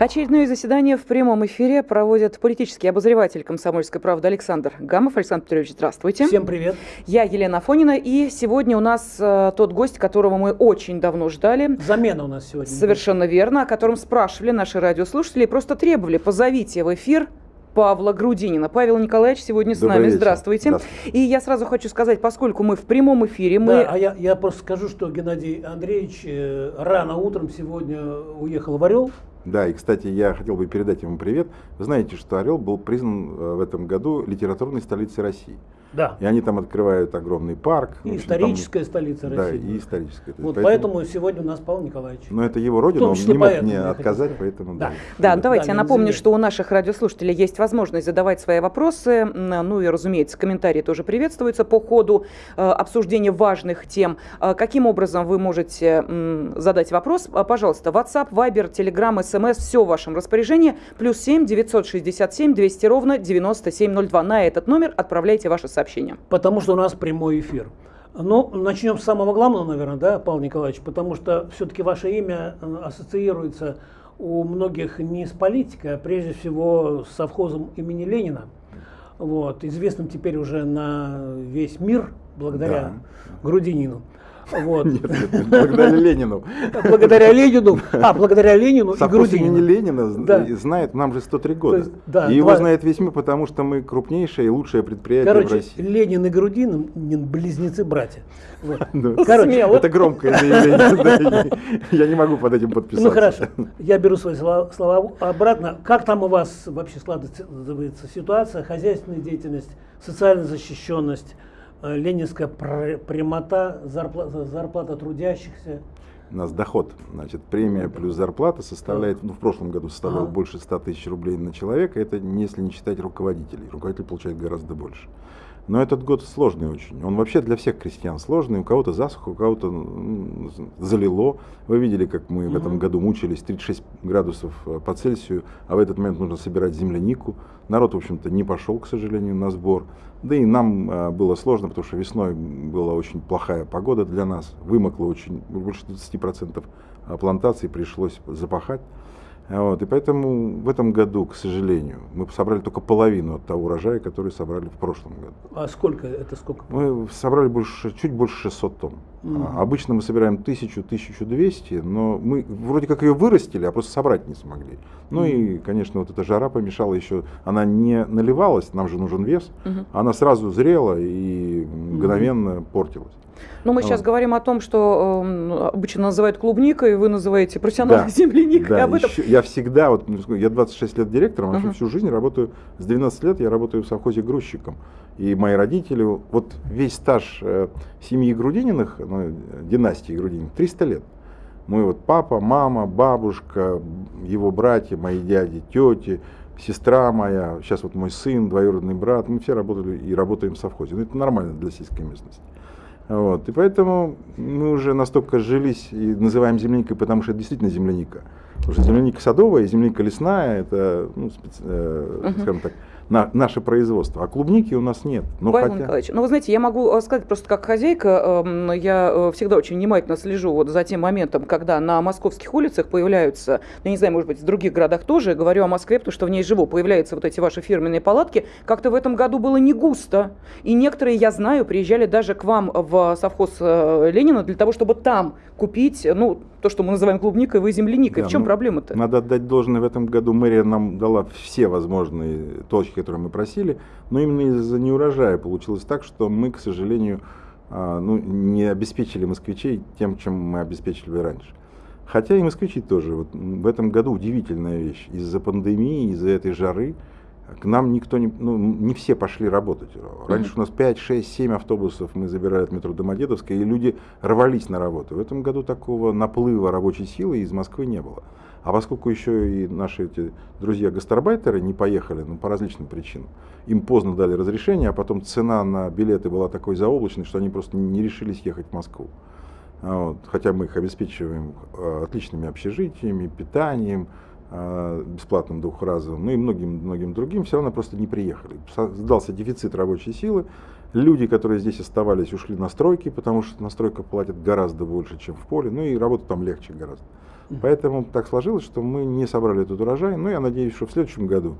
Очередное заседание в прямом эфире проводит политический обозреватель «Комсомольской правды» Александр Гамов. Александр Петрович, здравствуйте. Всем привет. Я Елена Афонина, и сегодня у нас э, тот гость, которого мы очень давно ждали. Замена у нас сегодня. Совершенно верно, о котором спрашивали наши радиослушатели и просто требовали, позовите в эфир Павла Грудинина. Павел Николаевич сегодня с Добрый нами. вечер. Здравствуйте. Здравствуйте. И я сразу хочу сказать, поскольку мы в прямом эфире, мы... Да, а я, я просто скажу, что Геннадий Андреевич э, рано утром сегодня уехал в Орел. Да, и, кстати, я хотел бы передать ему привет. Вы знаете, что Орел был признан э, в этом году литературной столицей России. Да. И они там открывают огромный парк. И общем, там- историческая столица Да, России. и историческая. Вот поэтому, сегодня у нас Павел Николаевич. Но это его родина, он не мог поэтому, мне отказать, поэтому Да. Да, давайте Да, я напомню, что у наших радиослушателей есть возможность задавать свои вопросы. Ну и, разумеется, комментарии тоже приветствуются по ходу э, обсуждения важных тем. Э, Каким образом вы можете м, задать вопрос? А, Пожалуйста, WhatsApp, Viber, Telegram, SMS, все в вашем распоряжении. Плюс 7 967 200 ровно 9702. На этот номер отправляйте ваше сообщение. Потому что у нас прямой эфир. Ну, начнем с самого главного, наверное, да, Павел Николаевич, потому что все-таки ваше имя э, ассоциируется у многих не с политикой, а прежде всего с совхозом имени Ленина. Вот, известным теперь уже на весь мир благодаря Грудинину. Вот. Нет, нет, нет, благодаря Ленину. Благодаря Ленину, а, благодаря Ленину и Совхоз имени Грудинину. Ленина з- Да. и знает, нам же 103 года. есть, да, и его два- знает весь мир, потому что мы крупнейшее и лучшее предприятие в Короче, России. Ленин и Грудинин близнецы-братья. Вот. Ну, Короче, Смело. Это громкое заявление. и Я не могу под этим подписаться. Ну хорошо, я беру свои слова, слова обратно. Как там у вас вообще складывается ситуация, хозяйственная деятельность, социальная защищенность, ленинская пр- прямота, зарплата, зарплата трудящихся? У нас доход, значит, премия плюс зарплата составляет, ну, в прошлом году составляла Ага. больше 100 тысяч рублей на человека, это если не считать руководителей. Руководитель получает гораздо больше. Но этот год сложный очень. Он вообще для всех крестьян сложный. У кого-то засуха, у кого-то залило. Вы видели, как мы в этом году мучились 36 градусов э, по Цельсию, а в этот момент нужно собирать землянику. Народ, в общем-то, не пошел, к сожалению, на сбор. Да и нам э, было сложно, потому что весной была очень плохая погода для нас. Вымокло очень, больше 20% плантаций пришлось запахать. Вот, и поэтому в этом году, к сожалению, мы собрали только половину от того урожая, который собрали в прошлом году. А сколько это сколько? Мы собрали больше, чуть больше 600 тонн. А Обычно мы собираем 1000-1200, но мы вроде как ее вырастили, а просто собрать не смогли. Ну и, конечно, вот эта жара помешала еще. Она не наливалась, нам же нужен вес. Мгм. Она сразу зрела и мгновенно портилась. Ну, мы Вот. сейчас говорим о том, что э, обычно называют клубникой, вы называете профессиональной Да. земляникой. Да, об этом ещё- я всегда, вот, ну, я 26 лет директором, вообще Ага. всю жизнь работаю, с 12 лет я работаю в совхозе грузчиком. И мои родители, вот весь стаж э, семьи Грудининых, ну, династии Грудининых, 300 лет. Мы вот папа, мама, бабушка, его братья, мои дяди, тети, сестра моя, сейчас вот мой сын, двоюродный брат, мы все работали и работаем в совхозе. Ну, это нормально для сельской местности. Вот. И поэтому мы уже настолько жились и называем земляникой, потому что это действительно земляника. Потому что земляника садовая земляника лесная это, ну, специ- э, скажем так, на- наше производство. А клубники у нас нет. Но Павел хотя- Николаевич, ну вы знаете, я могу э, сказать просто как хозяйка, эм, я э, всегда очень внимательно слежу вот за тем моментом, когда на московских улицах появляются, ну, я не знаю, может быть, в других городах тоже, говорю о Москве, потому что в ней живу, появляются вот эти ваши фирменные палатки, как-то в этом году было не густо. И некоторые, я знаю, приезжали даже к вам в совхоз э, Ленина для того, чтобы там купить, ну, то, что мы называем клубникой, вы земляникой. Да, в чем ну, проблема-то? Надо отдать должное, в этом году мэрия нам дала все возможные точки, которые мы просили, но именно из-за неурожая получилось так, что мы, к сожалению, а, ну, не обеспечили москвичей тем, чем мы обеспечили раньше. Хотя и москвичи тоже. Вот в этом году удивительная вещь. Из-за пандемии, из-за этой жары к нам никто не, ну, не все пошли работать. Раньше у нас 5, 6, 7 автобусов мы забирали от метро Домодедовской, и люди рвались на работу. В этом году такого наплыва рабочей силы из Москвы не было. А поскольку еще и наши эти друзья-гастарбайтеры не поехали, ну, по различным причинам, им поздно дали разрешение, а потом цена на билеты была такой заоблачной, что они просто не решились ехать в Москву. Вот. Хотя мы их обеспечиваем э, отличными общежитиями, питанием, бесплатным двухразовым, ну и многим, многим другим, все равно просто не приехали. Создался дефицит рабочей силы. Люди, которые здесь оставались, ушли на стройки, потому что на стройках платят гораздо больше, чем в поле, ну и работа там легче гораздо. Поэтому так сложилось, что мы не собрали этот урожай. Но я надеюсь, что в следующем году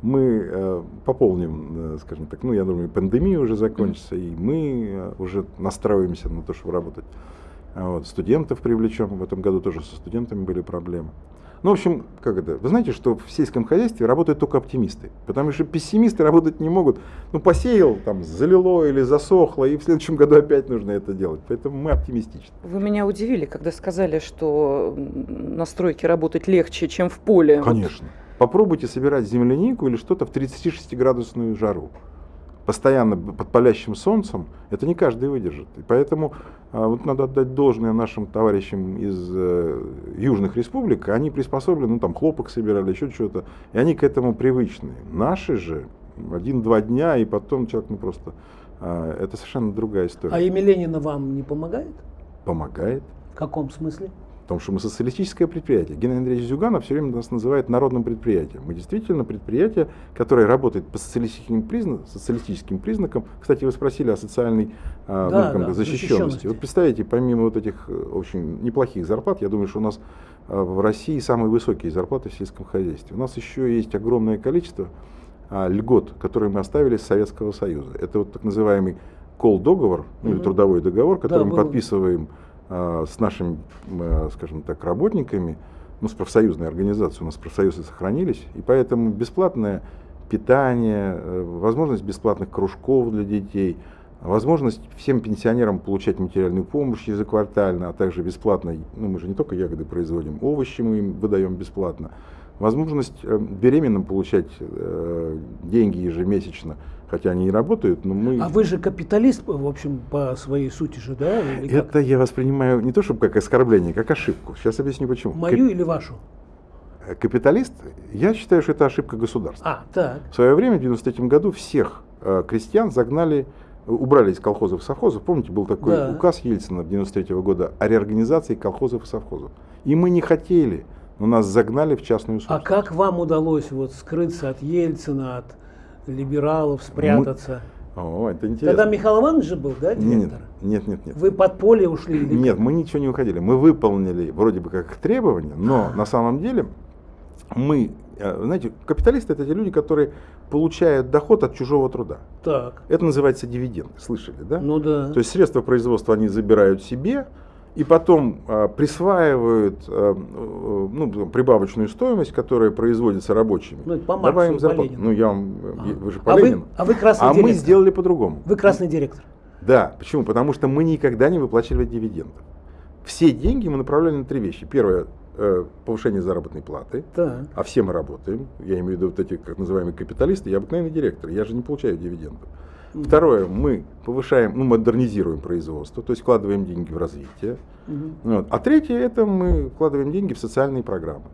мы э, пополним, э, скажем так, ну, я думаю, пандемия уже закончится, и мы э, уже настраиваемся на то, чтобы работать. А вот, студентов привлечем, в этом году тоже со студентами были проблемы. Ну, в общем, как это? Вы знаете, что в сельском хозяйстве работают только оптимисты, потому что пессимисты работать не могут. Ну, посеял, там, залило или засохло, и в следующем году опять нужно это делать. Поэтому мы оптимистичны. Вы меня удивили, когда сказали, что на стройке работать легче, чем в поле. Конечно. Попробуйте собирать землянику или что-то в 36-градусную жару постоянно под палящим солнцем, это не каждый выдержит. И поэтому а, вот надо отдать должное нашим товарищам из э, южных республик, они приспособлены, ну там хлопок собирали, еще что-то, и они к этому привычны. Наши же один-два дня, и потом человек ну просто... А, это совершенно другая история. А имя Ленина вам не помогает? Помогает. В каком смысле? Потому что мы социалистическое предприятие. Геннадий Андреевич Зюганов все время нас называет народным предприятием. Мы действительно предприятие, которое работает по социалистическим, признак, социалистическим признакам. Кстати, вы спросили о социальной а, да, ну, да, защищенности. защищенности. Вот представьте, помимо вот этих э, очень неплохих зарплат, я думаю, что у нас а, в России самые высокие зарплаты в сельском хозяйстве. У нас еще есть огромное количество а, льгот, которые мы оставили с Советского Союза. Это вот так называемый кол-договор, ну, или трудовой договор, который да, мы был... подписываем с нашими, а, скажем так, работниками, ну, с профсоюзной организацией, у нас профсоюзы сохранились, и поэтому бесплатное питание, э, возможность бесплатных кружков для детей, возможность всем пенсионерам получать материальную помощь ежеквартально, а также бесплатно, ну мы же не только ягоды производим, овощи мы им выдаем бесплатно, возможность э, беременным получать э, деньги ежемесячно, хотя они и работают, но мы... А вы же капиталист, в общем, по своей сути же, да? Или Это как? я воспринимаю не то, чтобы как оскорбление, как ошибку. Сейчас объясню почему. Мою Кап... или вашу? Э, капиталист, я считаю, что это ошибка государства. А, так. В свое время, в 93 году, всех э, крестьян загнали, убрали из колхозов и совхозов. Помните, был такой да. указ Ельцина 93 года о реорганизации колхозов и совхозов. И мы не хотели, но нас загнали в частную собственность. А как вам удалось вот скрыться от Ельцина, от либералов спрятаться. Мы... О, это интересно. Тогда Михаил Иванович же был, да, директор? Нет, нет, нет. Вы под поле ушли? Или нет, мы ничего не уходили. Мы выполнили вроде бы как требования, но на самом деле мы, э, знаете, капиталисты это те люди, которые получают доход от чужого труда. Так. Это называется дивиденд, слышали, да? Ну да. То есть средства производства они забирают себе, и потом а, присваивают а, ну, прибавочную стоимость, которая производится рабочими. Ну, по Марксу, Добавим зарплату. Ну, я вам, а. вы же по а Ленину. Вы, а вы красный а директор. мы сделали по-другому. Вы красный директор. Да, почему? Потому что мы никогда не выплачивали дивидендов. Все деньги мы направляли на три вещи. Первое, э, повышение заработной платы, да. а все мы работаем. Я имею в виду вот эти, как называемые капиталисты, я обыкновенный директор, я же не получаю дивидендов. Второе, мы повышаем, ну, модернизируем производство, то есть вкладываем деньги в развитие. Угу. Вот. А третье, это мы вкладываем деньги в социальные программы.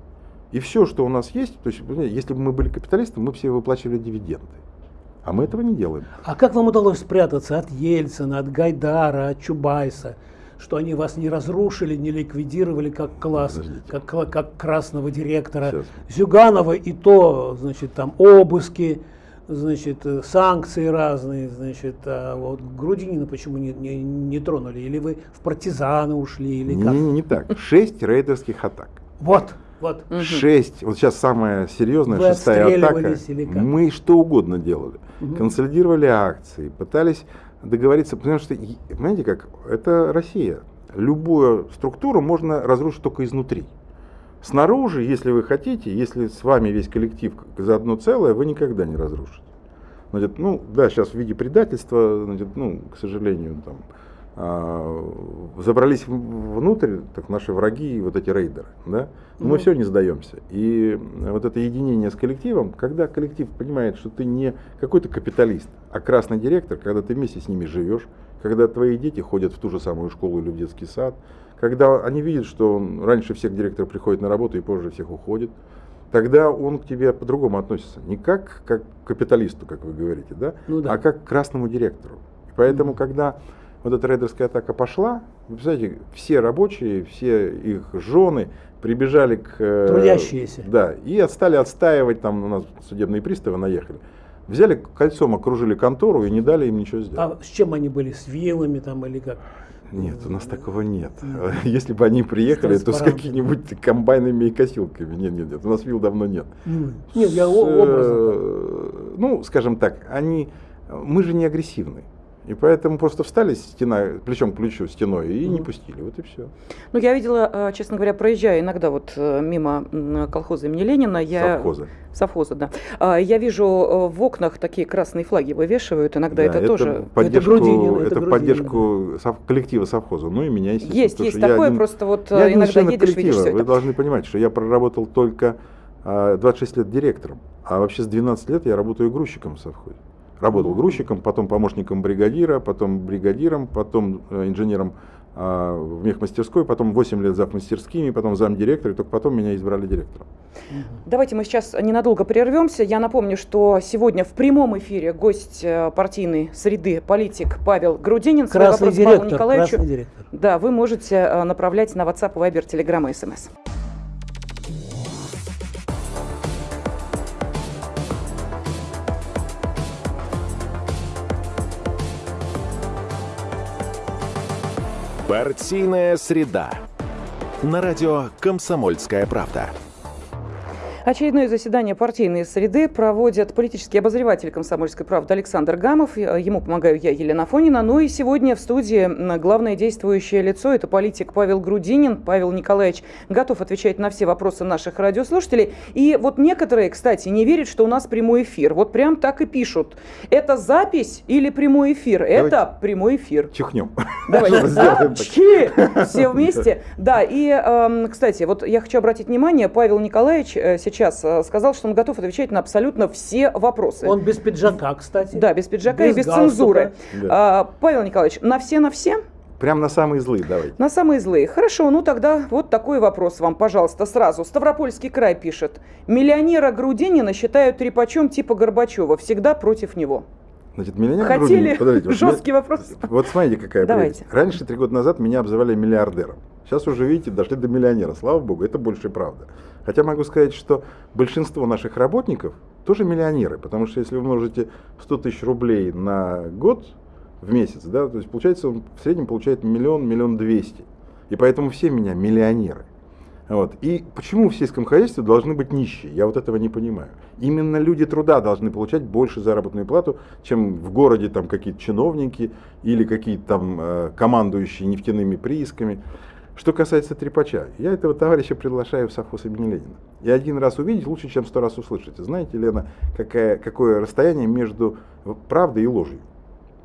И все, что у нас есть, то есть, если бы мы были капиталистами, мы все выплачивали дивиденды. А мы этого не делаем. А как вам удалось спрятаться от Ельцина, от Гайдара, от Чубайса? Что они вас не разрушили, не ликвидировали как класс, как, как красного директора. Сейчас. Зюганова и то, значит, там обыски, значит, э, санкции разные, значит, а вот Грудинина почему не, не, не тронули? Или вы в партизаны ушли, или как? Не, не, не так. Шесть рейдерских атак. Вот, вот. Шесть, вот сейчас самая серьезная, вы шестая атака. Мы что угодно делали. Угу. Консолидировали акции, пытались договориться, потому что, понимаете как, это Россия. Любую структуру можно разрушить только изнутри. Снаружи, если вы хотите, если с вами весь коллектив за одно целое, вы никогда не разрушите. Значит, ну, да, сейчас в виде предательства, значит, ну, к сожалению, там, а, забрались внутрь, так наши враги, вот эти рейдеры, да, но mm мы все не сдаемся. И вот это единение с коллективом, когда коллектив понимает, что ты не какой-то капиталист, а красный директор, когда ты вместе с ними живешь, когда твои дети ходят в ту же самую школу или в детский сад, когда они видят, что раньше всех директор приходит на работу и позже всех уходит, тогда он к тебе по-другому относится. Не как, как к капиталисту, как вы говорите, да? Ну, да. а как к красному директору. И поэтому, mm когда вот эта рейдерская атака пошла, вы представляете, все рабочие, все их жены прибежали к... Э, Трудящиеся. Да, и стали отстаивать, там у нас судебные приставы наехали. Взяли кольцом, окружили контору и не дали им ничего сделать. А с чем они были? С вилами там или как? Нет, у нас такого нет. Если бы они приехали, то с какими-нибудь комбайнами и косилками. Нет, нет, нет. У нас вил давно нет. Нет, я образно. Э, ну, скажем так, они. Мы же не агрессивны. И поэтому просто встали стена, плечом к плечу стеной и не пустили. Вот и все. Ну, я видела, э, честно говоря, проезжая иногда вот э, мимо колхоза имени Ленина. Я... Совхоза. Совхоза, да. А, я вижу э, в окнах такие красные флаги вывешивают. Иногда да, это, это тоже... Поддержку, это Грудинин, это, это поддержку сов... коллектива совхоза. Ну и меня, естественно. Есть, есть такое, один... просто вот я иногда едешь, видишь все Вы это. должны понимать, что я проработал только 26 лет директором. А вообще с 12 лет я работаю грузчиком в совхозе. Работал грузчиком, потом помощником бригадира, потом бригадиром, потом э, инженером а, в мехмастерской, потом 8 лет зав мастерскими, потом замдиректора, и только потом меня избрали директором. Давайте мы сейчас ненадолго прервемся. Я напомню, что сегодня в прямом эфире гость э, партийной среды, политик Павел Грудинин. Красный директор, Павлу Николаевичу. Красный директор. Да, вы можете э, направлять на WhatsApp, Viber, Telegram и SMS. Партийная среда. На радио «Комсомольская правда». Очередное заседание партийной среды проводит политический обозреватель «Комсомольской правды» Александр Гамов. Ему помогаю я, Елена Фонина. Ну и сегодня в студии главное действующее лицо – это политик Павел Грудинин. Павел Николаевич готов отвечать на все вопросы наших радиослушателей. И вот некоторые, кстати, не верят, что у нас прямой эфир. Вот прям так и пишут. Это запись или прямой эфир? Давайте это прямой эфир. Чихнем. Давайте. Все вместе. Да, и, эм, кстати, вот я хочу обратить внимание, Павел Николаевич э, сейчас сейчас э, сказал, что он готов отвечать на абсолютно все вопросы. Он без пиджака, кстати. Да, без пиджака без и без галстука. цензуры. Да. А, Павел Николаевич, на все на все? Прям на самые злые давайте. На самые злые. Хорошо, ну тогда вот такой вопрос вам, пожалуйста, сразу. Ставропольский край пишет. Миллионера Грудинина считают трепачом типа Горбачева. Всегда против него. Значит, миллионер Хотели Грудинин, жесткий вот, вопрос? Вот смотрите, какая Давайте. Прелесть. Раньше, три года назад, меня обзывали миллиардером. Сейчас уже, видите, дошли до миллионера. Слава богу, это больше правда. Хотя могу сказать, что большинство наших работников тоже миллионеры, потому что если вы умножите 100 тысяч рублей на год в месяц, да, то есть получается он в среднем получает миллион, миллион двести. И поэтому все меня миллионеры. Вот. И почему в сельском хозяйстве должны быть нищие? Я вот этого не понимаю. Именно люди труда должны получать больше заработную плату, чем в городе там какие-то чиновники или какие-то там э, командующие нефтяными приисками. Что касается трепача, я этого товарища приглашаю в совхоз имени Ленина. И один раз увидеть лучше, чем сто раз услышать. Знаете, Лена, какая, какое расстояние между правдой и ложью?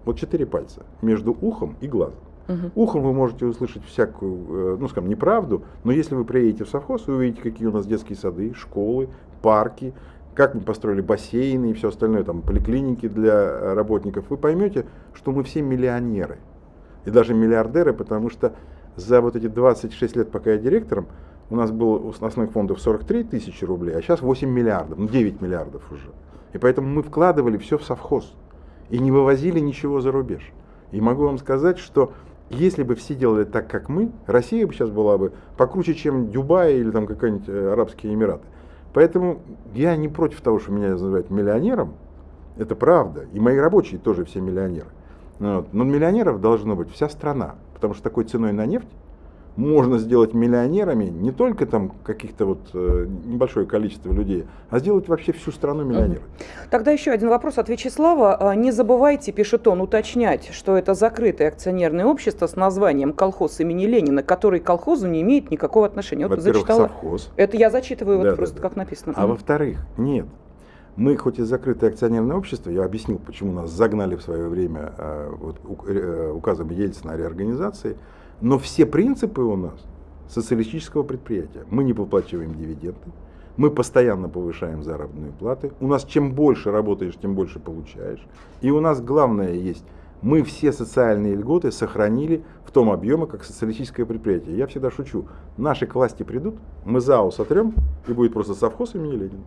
Вот четыре пальца. Между ухом и глазом. Угу. Ухом вы можете услышать всякую, э, ну скажем, неправду, но если вы приедете в совхоз, вы увидите, какие у нас детские сады, школы, парки, как мы построили бассейны и все остальное, там, поликлиники для работников, вы поймете, что мы все миллионеры. И даже миллиардеры, потому что за вот эти 26 лет, пока я директором, у нас было у основных фондов 43 тысячи рублей, а сейчас 8 миллиардов, ну 9 миллиардов уже. И поэтому мы вкладывали все в совхоз и не вывозили ничего за рубеж. И могу вам сказать, что если бы все делали так, как мы, Россия бы сейчас была бы покруче, чем Дубай или там какие-нибудь э, Арабские Эмираты. Поэтому я не против того, что меня называют миллионером, это правда. И мои рабочие тоже все миллионеры. Вот. Но миллионеров должно быть вся страна потому что такой ценой на нефть можно сделать миллионерами не только там каких-то вот э, небольшое количество людей, а сделать вообще всю страну миллионерами. Тогда еще один вопрос от Вячеслава. А, не забывайте, пишет он, уточнять, что это закрытое акционерное общество с названием «Колхоз имени Ленина», который к колхозу не имеет никакого отношения. Вот зачитала. совхоз. Это я зачитываю да, вот да, просто да. как написано. А во-вторых, нет, мы хоть и закрытое акционерное общество, я объяснил, почему нас загнали в свое время э, вот, э, указом Ельцина о реорганизации, но все принципы у нас социалистического предприятия. Мы не выплачиваем дивиденды, мы постоянно повышаем заработные платы. У нас чем больше работаешь, тем больше получаешь. И у нас главное есть, мы все социальные льготы сохранили в том объеме, как социалистическое предприятие. Я всегда шучу, наши к власти придут, мы ЗАО сотрем, и будет просто совхоз имени Ленина.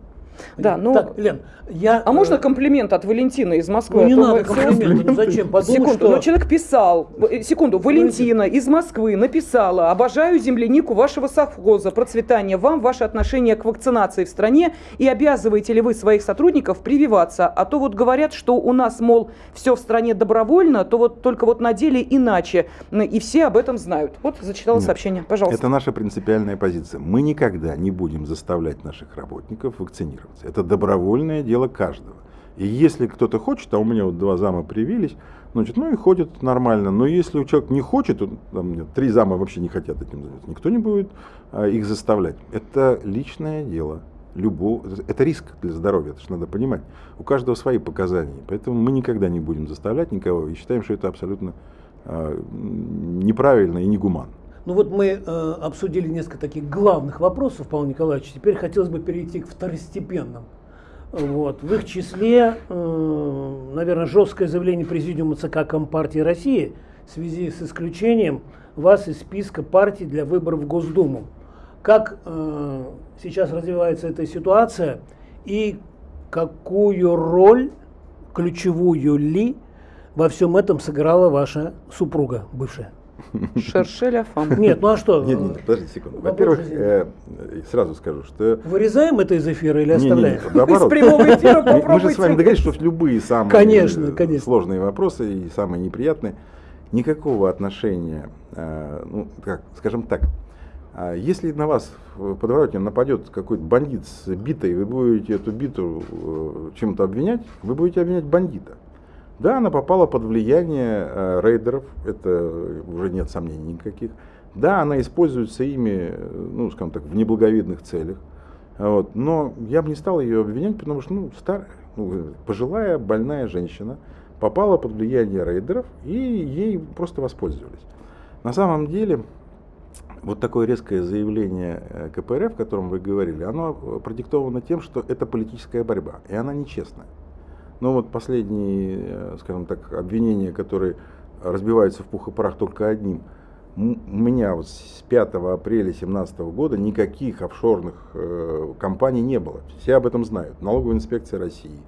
Да, ну, так, Лен, я, а можно э, комплимент от Валентины из Москвы? Ну, не надо комплимент, ну зачем? Подумай, секунду, что... ну человек писал, э, секунду, Валентина из Москвы написала, обожаю землянику вашего совхоза, процветания вам, ваше отношение к вакцинации в стране и обязываете ли вы своих сотрудников прививаться? А то вот говорят, что у нас, мол, все в стране добровольно, добровольно, то вот только вот на деле иначе. И все об этом знают. Вот зачитала Нет, сообщение. Пожалуйста. Это наша принципиальная позиция. Мы никогда не будем заставлять наших работников вакцинироваться. Это добровольное дело каждого. И если кто-то хочет, а у меня вот два зама привились, значит, ну и ходят нормально. Но если у человека не хочет, то, там, нет, три зама вообще не хотят этим заняться, никто не будет а, их заставлять. Это личное дело. Любого, это риск для здоровья, это же надо понимать. У каждого свои показания. Поэтому мы никогда не будем заставлять никого и считаем, что это абсолютно э, неправильно и негуманно. Ну вот мы э, обсудили несколько таких главных вопросов, Павел Николаевич. Теперь хотелось бы перейти к второстепенным. Вот. В их числе, э, наверное, жесткое заявление Президиума ЦК Компартии России в связи с исключением вас из списка партий для выборов в Госдуму. Как э, сейчас развивается эта ситуация и какую роль, ключевую ли, во всем этом сыграла ваша супруга бывшая? Шершеля фам. Нет, ну а что? Нет, нет, подождите секунду. Во-первых, э, сразу скажу, что... Вырезаем это из эфира или оставляем? Наоборот. Из прямого эфира Мы, мы же попробуйте. с вами договорились, что любые самые Конечно, э, конечно. сложные вопросы и самые неприятные никакого отношения, э, ну, как, скажем так, а если на вас в подворотне нападет какой-то бандит с битой, вы будете эту биту чем-то обвинять, вы будете обвинять бандита. Да, она попала под влияние э, рейдеров, это уже нет сомнений никаких. Да, она используется ими, э, ну, скажем так, в неблаговидных целях. Вот. Но я бы не стал ее обвинять, потому что, ну, старая, ну, пожилая, больная женщина попала под влияние рейдеров, и ей просто воспользовались. На самом деле, вот такое резкое заявление э, КПРФ, о котором вы говорили, оно продиктовано тем, что это политическая борьба, и она нечестная. Но вот последние, э, скажем так, обвинения, которые разбиваются в пух и прах только одним. У меня вот с 5 апреля 2017 года никаких офшорных э, компаний не было. Все об этом знают. Налоговая инспекция России,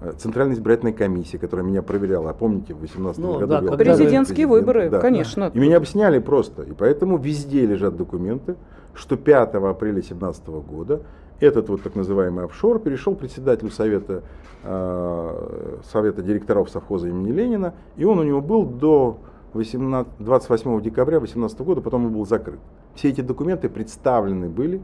э, Центральная избирательная комиссия, которая меня проверяла. А помните, в 2018 Ну, году да, был Президентские президент, выборы, да. конечно. И меня обсняли просто. И поэтому везде лежат документы, что 5 апреля 2017 года этот вот так называемый офшор перешел председателю совета, э, совета директоров совхоза имени Ленина, и он у него был до 18, 28 декабря 2018 года, потом он был закрыт. Все эти документы представлены были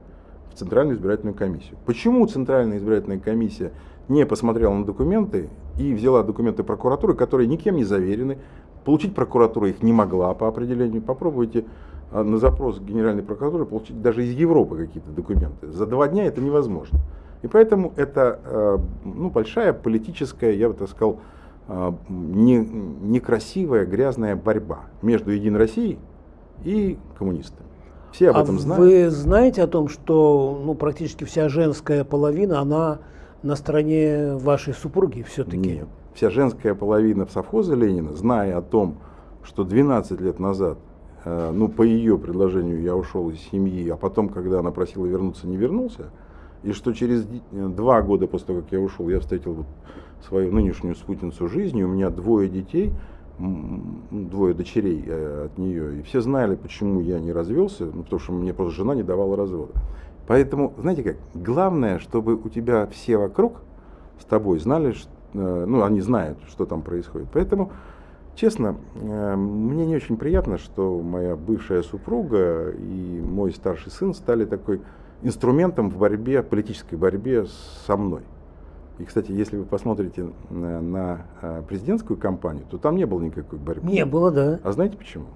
в Центральную избирательную комиссию. Почему Центральная избирательная комиссия не посмотрела на документы и взяла документы прокуратуры, которые никем не заверены, получить прокуратура их не могла по определению. Попробуйте на запрос Генеральной прокуратуры получить даже из Европы какие-то документы. За два дня это невозможно. И поэтому это э, ну, большая политическая, я бы так сказал, э, не, некрасивая, грязная борьба между Единой Россией и коммунистами. Все об а этом знают. вы знаете о том, что ну, практически вся женская половина, она на стороне вашей супруги все-таки? Нет. Вся женская половина в совхозе Ленина, зная о том, что 12 лет назад, ну, по ее предложению я ушел из семьи, а потом, когда она просила вернуться, не вернулся, и что через э, два года после того, как я ушел, я встретил вот свою нынешнюю спутницу жизни, у меня двое детей, двое дочерей э, от нее, и все знали, почему я не развелся, ну, потому что мне просто жена не давала развода. Поэтому, знаете как, главное, чтобы у тебя все вокруг с тобой знали, э, ну, они знают, что там происходит. Поэтому, честно, э, мне не очень приятно, что моя бывшая супруга и мой старший сын стали такой инструментом в борьбе, политической борьбе со мной. И, кстати, если вы посмотрите на, на, э, президентскую кампанию, то там не было никакой борьбы. Не было, да. А знаете почему?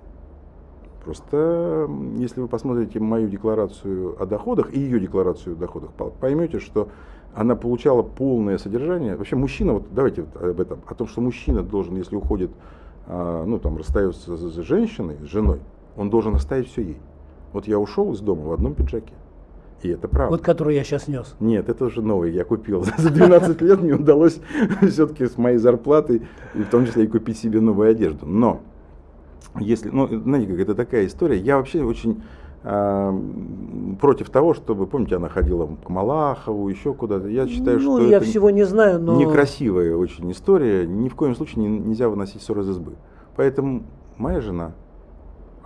Просто, если вы посмотрите мою декларацию о доходах и ее декларацию о доходах, по- поймете, что она получала полное содержание. Вообще мужчина, вот давайте вот об этом, о том, что мужчина должен, если уходит, ну там расстается с женщиной, с женой, он должен оставить все ей. Вот я ушел из дома в одном пиджаке. И это правда. Вот который я сейчас нес. Нет, это уже новый, я купил. За 12 лет мне удалось все-таки с моей зарплатой, в том числе и купить себе новую одежду. Но, если, ну, знаете, как это такая история, я вообще очень а, против того, чтобы, помните, она ходила к Малахову, еще куда-то. Я считаю, ну, что я это всего не знаю, но... некрасивая очень история. Ни в коем случае не- нельзя выносить ссор из избы. Поэтому моя жена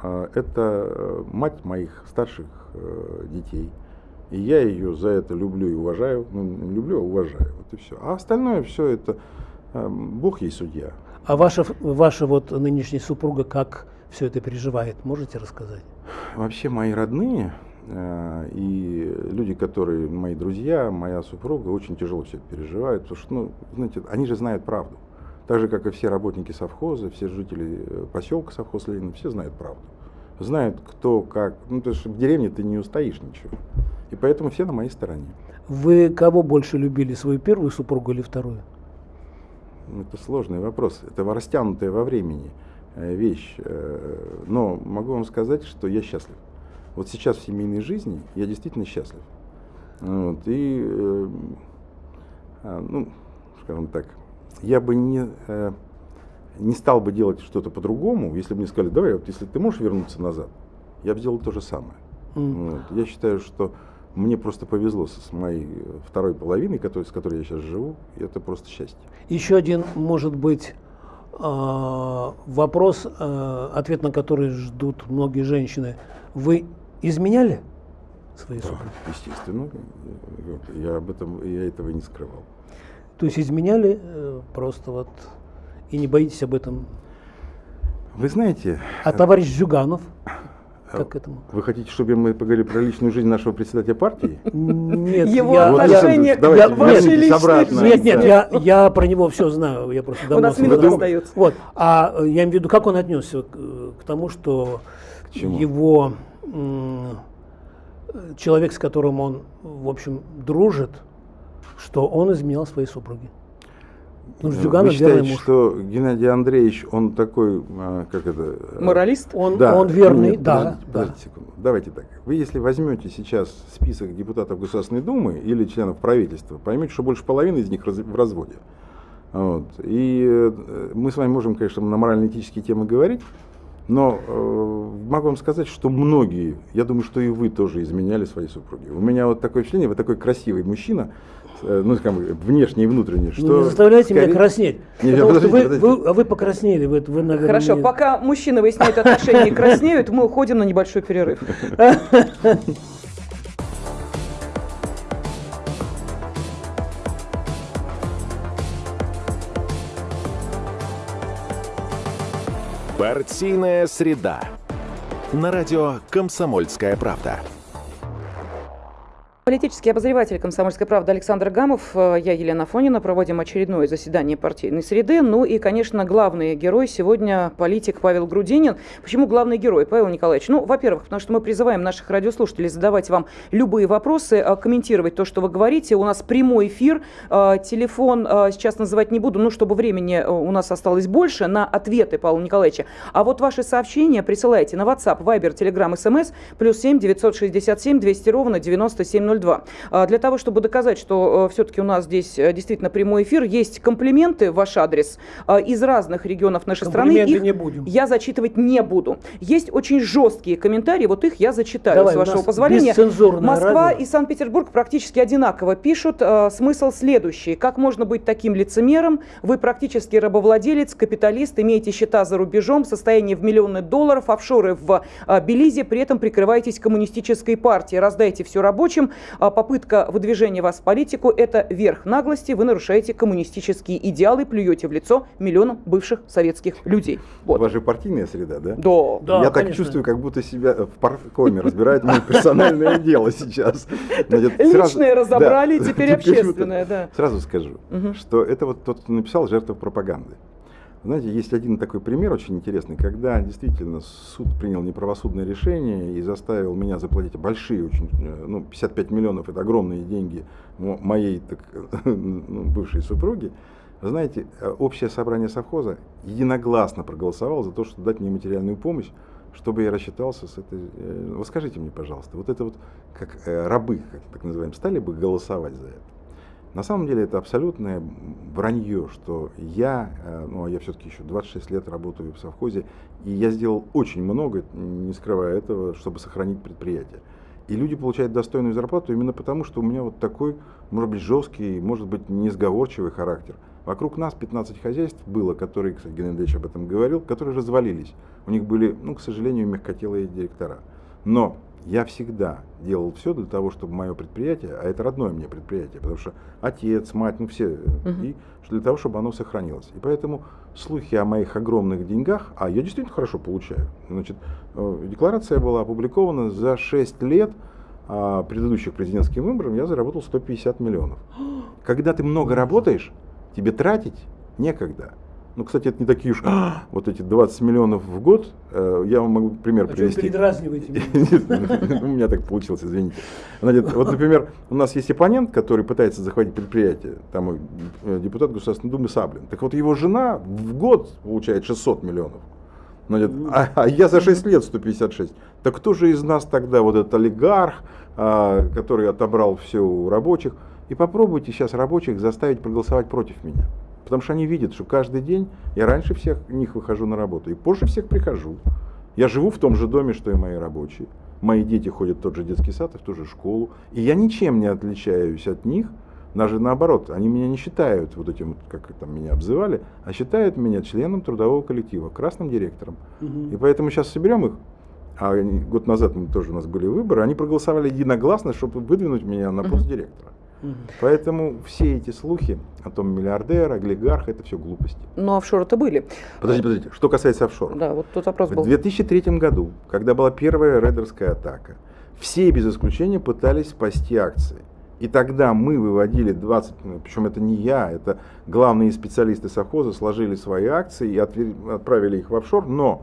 а, это э, мать моих старших э, детей. И я ее за это люблю и уважаю. Ну, не люблю, а уважаю. Вот и все. А остальное все это э, Бог ей судья. А ваша, ваша вот нынешняя супруга как все это переживает? Можете рассказать? Вообще мои родные э, и люди, которые мои друзья, моя супруга, очень тяжело все это переживают, потому что, ну, знаете, они же знают правду. Так же, как и все работники совхоза, все жители э, поселка совхоз Ленина, все знают правду. Знают, кто, как. Ну, то есть в деревне ты не устоишь ничего. И поэтому все на моей стороне. Вы кого больше любили, свою первую супругу или вторую? Это сложный вопрос. Это растянутая во времени вещь. Э, но могу вам сказать, что я счастлив. Вот сейчас в семейной жизни я действительно счастлив. Вот, и, э, а, ну, скажем так, я бы не, не стал бы делать что-то по-другому, если бы мне сказали, давай, вот если ты можешь вернуться назад, я бы сделал то же самое. Mm. Вот. Я считаю, что мне просто повезло с моей второй половиной, с которой я сейчас живу, и это просто счастье. Еще один, может быть, вопрос, а, ответ на который ждут многие женщины. Вы изменяли свои да, супруги? Естественно. Я об этом, я этого не скрывал. То есть изменяли э, просто вот и не боитесь об этом? Вы знаете... А товарищ Зюганов? Как к этому? Вы хотите, чтобы мы поговорили про личную жизнь нашего председателя партии? Нет, его я, отношение вот, к вашей личной Нет, нет, я, я про него все знаю. Я просто давно У нас минута остается. Вот. А э, я имею в виду, как он отнесся к, к тому, что к его человек, с которым он, в общем, дружит, что он изменял своей супруге. Ну, Зюганов Вы считаете, муж. что Геннадий Андреевич, он такой, а, как это... Э, Моралист? Он, да. он верный, Нет, да. Подождите, подождите секунду. Давайте так. Вы если возьмете сейчас список депутатов Государственной Думы или членов правительства, поймете, что больше половины из них в разводе. Вот. И э, мы с вами можем, конечно, на морально-этические темы говорить, но э, могу вам сказать, что многие, я думаю, что и вы тоже изменяли свои супруги. У меня вот такое впечатление, вы такой красивый мужчина, Э, ну, скажем, внешне и внутренне. Что ну, не заставляйте скорее... меня краснеть. Нет, подождите, вы, подождите. Вы, а вы покраснели, вы, вы наверное... Хорошо, не... пока мужчины выясняют отношения и краснеют, мы уходим на небольшой перерыв. Партийная среда. На радио «Комсомольская правда». Политический обозреватель «Комсомольской правды» Александр Гамов, э, я Елена Фонина, проводим очередное заседание партийной среды. Ну и, конечно, главный герой сегодня политик Павел Грудинин. Почему главный герой, Павел Николаевич? Ну, во-первых, потому что мы призываем наших радиослушателей задавать вам любые вопросы, э, комментировать то, что вы говорите. У нас прямой эфир, э, телефон сейчас называть не буду, ну, чтобы времени у нас осталось больше на ответы Павла Николаевича. А вот ваши сообщения присылайте на WhatsApp, Viber, Telegram, SMS, плюс 7 967 200 ровно 9702. 02. А, для того, чтобы доказать, что э, все-таки у нас здесь э, действительно прямой эфир, есть комплименты в ваш адрес а, из разных регионов нашей страны. Их не будем. я зачитывать не буду. Есть очень жесткие комментарии, вот их я зачитаю, Давай, с вашего позволения. Москва радио. и Санкт-Петербург практически одинаково пишут. А, смысл следующий. Как можно быть таким лицемером? Вы практически рабовладелец, капиталист, имеете счета за рубежом, состояние в миллионы долларов, офшоры в Белизе, при этом прикрываетесь коммунистической партией. Раздайте все рабочим, попытка выдвижения вас в политику – это верх наглости. Вы нарушаете коммунистические идеалы, плюете в лицо миллионам бывших советских людей. Вот. У вас же партийная среда, да? Да. да Я так чувствую, как будто себя в паркоме разбирает мое персональное дело сейчас. Личное разобрали, теперь общественное, да. Сразу скажу, что это вот тот, кто написал жертва пропаганды. Знаете, есть один такой пример очень интересный, когда действительно суд принял неправосудное решение и заставил меня заплатить большие, очень, э, ну, 55 миллионов, это огромные деньги моей так, ну, бывшей супруги. Знаете, э, общее собрание совхоза единогласно проголосовало за то, чтобы дать мне материальную помощь, чтобы я рассчитался с этой... Э, вот скажите мне, пожалуйста, вот это вот, как рабы, как так называем, стали бы голосовать за это? На самом деле это абсолютное вранье, что я, э, ну а я все-таки еще 26 лет работаю в совхозе, и я сделал очень много, не скрывая этого, чтобы сохранить предприятие. И люди получают достойную зарплату именно потому, что у меня вот такой, может быть, жесткий, может быть, несговорчивый характер. Вокруг нас 15 хозяйств было, которые, кстати, Геннадьевич об этом говорил, которые развалились. У них были, ну, к сожалению, мягкотелые директора. Но я всегда делал все для того, чтобы мое предприятие, а это родное мне предприятие, потому что отец, мать, ну все, Мгм. и для того, чтобы оно сохранилось. И поэтому слухи о моих огромных деньгах, а я действительно хорошо получаю. Значит, э, декларация была опубликована за 6 лет а, предыдущих президентским выборам я заработал 150 миллионов. Когда ты много работаешь, тебе тратить некогда. Ну, кстати, это не такие уж вот эти 20 миллионов в год. Э, Я вам могу пример А что вы привести. передразниваете меня? Нет, У меня так получилось, извините. Вот, например, у нас есть оппонент, который пытается захватить предприятие, там э, депутат Государственной Думы Саблин. Так вот, его жена в год получает 600 миллионов. Значит, а, а я за 6 лет 156. Так кто же из нас тогда вот этот олигарх, а, который отобрал все у рабочих? И попробуйте сейчас рабочих заставить проголосовать против меня. Потому что они видят, что каждый день я раньше всех них выхожу на работу и позже всех прихожу. Я живу в том же доме, что и мои рабочие. Мои дети ходят в тот же детский сад и в ту же школу. И я ничем не отличаюсь от них. Даже наоборот, они меня не считают вот этим, как там меня обзывали, а считают меня членом трудового коллектива, красным директором. Мгм. И поэтому сейчас соберем их, а год назад мы тоже у нас были выборы, они проголосовали единогласно, чтобы выдвинуть меня на пост директора. Мгм. Поэтому все эти слухи о том миллиардер, олигарх, это все глупости. Но офшоры-то были. Подождите, подождите, что касается офшоров. Да, вот тут вопрос В был. 2003 году, когда была первая рейдерская атака, все без исключения пытались спасти акции. И тогда мы выводили 20, ну, причем это не я, это главные специалисты совхоза сложили свои акции и отправили их в офшор, но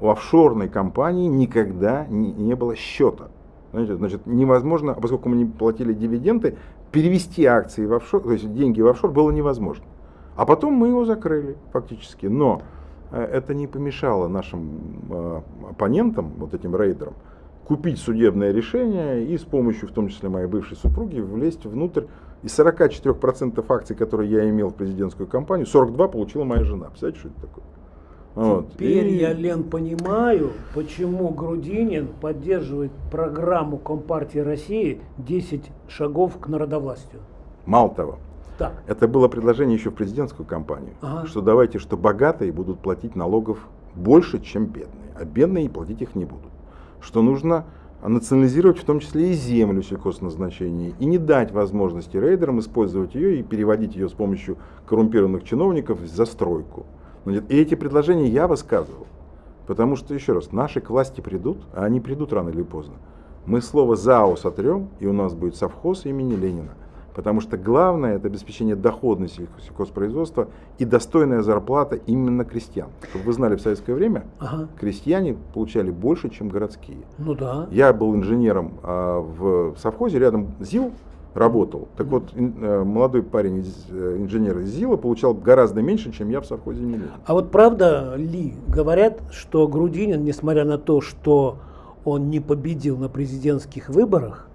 у офшорной компании никогда не, не было счета. Значит, невозможно, а поскольку мы не платили дивиденды, перевести акции в офшор, то есть деньги в офшор было невозможно. А потом мы его закрыли фактически. Но э, это не помешало нашим э, оппонентам, вот этим рейдерам, купить судебное решение и с помощью, в том числе моей бывшей супруги, влезть внутрь. Из 44% акций, которые я имел в президентскую кампанию, 42 получила моя жена. Представляете, что это такое? Вот. Теперь И- я, Лен, понимаю, почему Грудинин поддерживает программу Компартии России «10 шагов к народовластию». Мало того, Так, это было предложение еще в президентскую кампанию, Ага. что давайте, что богатые будут платить налогов больше, чем бедные, а бедные платить их не будут. Что нужно национализировать в том числе и землю сельхозназначения и не дать возможности рейдерам использовать ее и переводить ее с помощью коррумпированных чиновников в застройку. И эти предложения я высказывал. Потому что, еще раз, наши к власти придут, а они придут рано или поздно. Мы слово ЗАО сотрем, и у нас будет совхоз имени Ленина. Потому что главное это обеспечение доходности сельхо- сельхозпроизводства и достойная зарплата именно крестьян. Чтобы вы знали, в советское время ага, крестьяне получали больше, чем городские. ну да. Я был инженером а, в совхозе, рядом ЗИЛ работал. Так вот, э, молодой парень, из, э, инженер из ЗИЛа, получал гораздо меньше, чем я в совхозе Ленина. А вот правда ли, говорят, что Грудинин, несмотря на то, что он не победил на президентских выборах,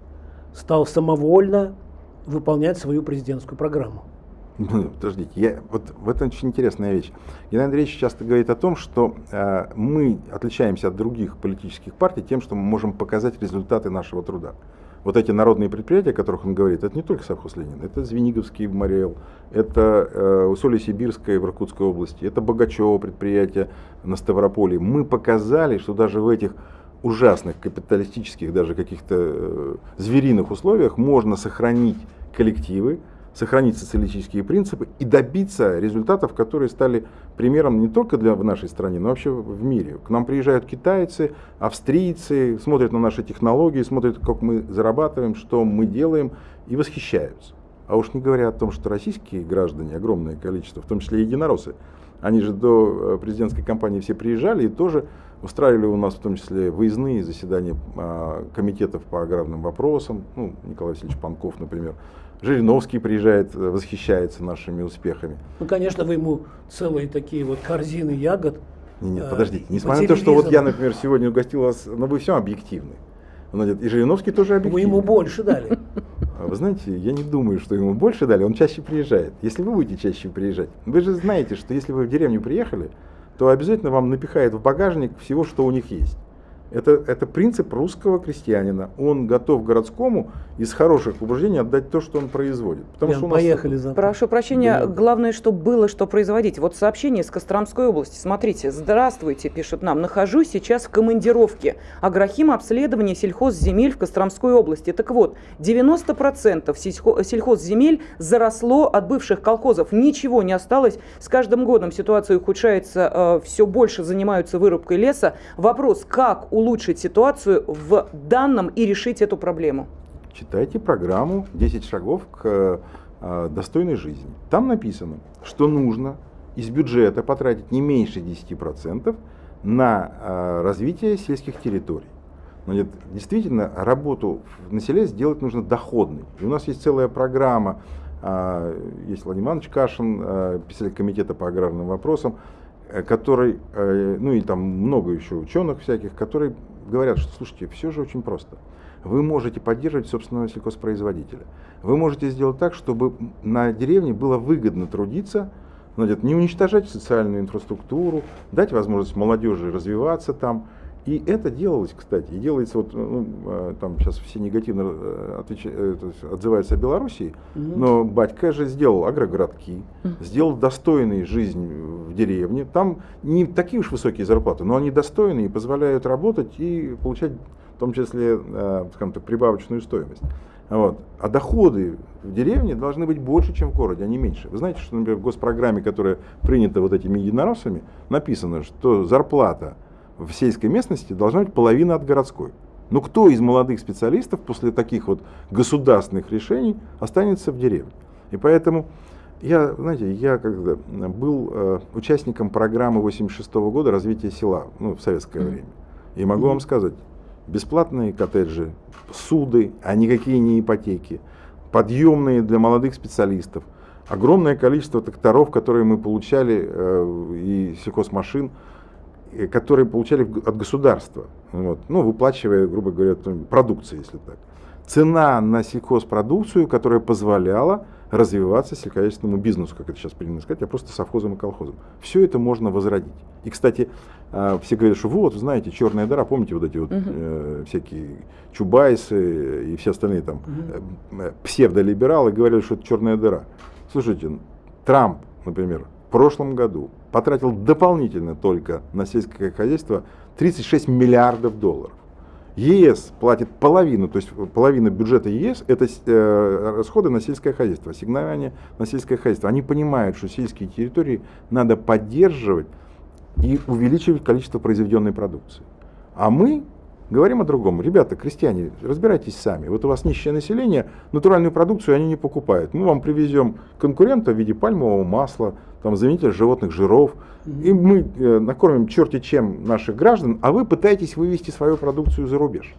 стал самовольно выполнять свою президентскую программу? Подождите, я, вот в этом очень интересная вещь. Геннадий Андреевич часто говорит о том, что э, мы отличаемся от других политических партий тем, что мы можем показать результаты нашего труда. Вот эти народные предприятия, о которых он говорит, это не только совхоз Ленин, это Звениговский в Мариэл, это э, Усолье-Сибирское в Иркутской области, это Богачево предприятие на Ставрополе. Мы показали, что даже в этих ужасных капиталистических, даже каких-то э, звериных условиях можно сохранить коллективы, сохранить социалистические принципы и добиться результатов, которые стали примером не только для в нашей стране, но вообще в мире. К нам приезжают китайцы, австрийцы, смотрят на наши технологии, смотрят, как мы зарабатываем, что мы делаем, и восхищаются. А уж не говоря о том, что российские граждане, огромное количество, в том числе и единороссы, они же до э, президентской кампании все приезжали и тоже устраивали у нас в том числе выездные заседания а, комитетов по аграрным вопросам. Ну, Николай Васильевич Панков, например. Жириновский приезжает, э, восхищается нашими успехами. Ну, конечно, вы ему целые такие вот корзины ягод. Не, нет, э, подождите. по Несмотря на то, что вот я, например, сегодня угостил вас, но вы все объективны. И Жириновский тоже Вы объективный. ему больше дали. А Вы знаете, я не думаю, что ему больше дали, он чаще приезжает. Если вы будете чаще приезжать, вы же знаете, что если вы в деревню приехали, то обязательно вам напихает в багажник всего, что у них есть. Это, это принцип русского крестьянина. Он готов городскому из хороших побуждений отдать то, что он производит. Потому Ян, что поехали за. Прошу прощения, да. главное, чтобы было что производить. Вот сообщение из Костромской области. Смотрите, здравствуйте, пишут нам. Нахожусь сейчас в командировке. Агрохим обследование сельхозземель в Костромской области. Так вот, 90% сельхозземель заросло от бывших колхозов. Ничего не осталось. С каждым годом ситуация ухудшается. Э, все больше занимаются вырубкой леса. Вопрос, как улучшить ситуацию в данном и решить эту проблему? Читайте программу «10 шагов к э, достойной жизни». Там написано, что нужно из бюджета потратить не меньше 10% на э, развитие сельских территорий. Нет, действительно, работу на селе сделать нужно доходной. И у нас есть целая программа, э, есть Владимир Иванович Кашин, э, председатель комитета по аграрным вопросам, Э, который, э, ну и там много еще ученых всяких, которые говорят, что слушайте, все же очень просто. Вы можете поддерживать собственного сельхозпроизводителя. Вы можете сделать так, чтобы на деревне было выгодно трудиться, значит, не уничтожать социальную инфраструктуру, дать возможность молодежи развиваться там, и это делалось, кстати, и делается вот, ну, а, там сейчас все негативно э, отвеч... Э, отзываются о Белоруссии, угу. но батька же сделал агрогородки, угу. сделал достойную жизнь в деревне. Там не такие уж высокие зарплаты, но они достойные и позволяют работать и получать в том числе, э, скажем так, прибавочную стоимость. Вот. А доходы в деревне должны быть больше, чем в городе, а не меньше. Вы знаете, что, например, в госпрограмме, которая принята вот этими единороссами, написано, что зарплата в сельской местности должна быть половина от городской. Но кто из молодых специалистов после таких вот государственных решений останется в деревне? И поэтому я, знаете, я когда был э, участником программы 86 -го года развития села ну, в советское mm -hmm. время. И могу mm -hmm. вам сказать, бесплатные коттеджи, суды, а никакие не ипотеки, подъемные для молодых специалистов, огромное количество тракторов, которые мы получали, э, и сельхозмашин, которые получали от государства, вот, ну, выплачивая, грубо говоря, продукцию, если так. Цена на сельхозпродукцию, которая позволяла развиваться сельскохозяйственному бизнесу, как это сейчас принято сказать, а просто совхозом и колхозом. Все это можно возродить. И, кстати, а, все говорят, что вот, знаете, черная дыра, помните вот эти вот uh э, всякие чубайсы и все остальные там uh псевдолибералы говорили, что это черная дыра. Слушайте, Трамп, например, в прошлом году потратил дополнительно только на сельское хозяйство 36 миллиардов долларов. ЕС платит половину, то есть половина бюджета ЕС это э, расходы на сельское хозяйство, ассигнования на сельское хозяйство. Они понимают, что сельские территории надо поддерживать и увеличивать количество произведенной продукции. А мы говорим о другом. Ребята, крестьяне, разбирайтесь сами. Вот у вас нищее население, натуральную продукцию они не покупают. Мы вам привезем конкурента в виде пальмового масла, там, заменитель животных жиров, и мы э, накормим черти чем наших граждан, а вы пытаетесь вывести свою продукцию за рубеж.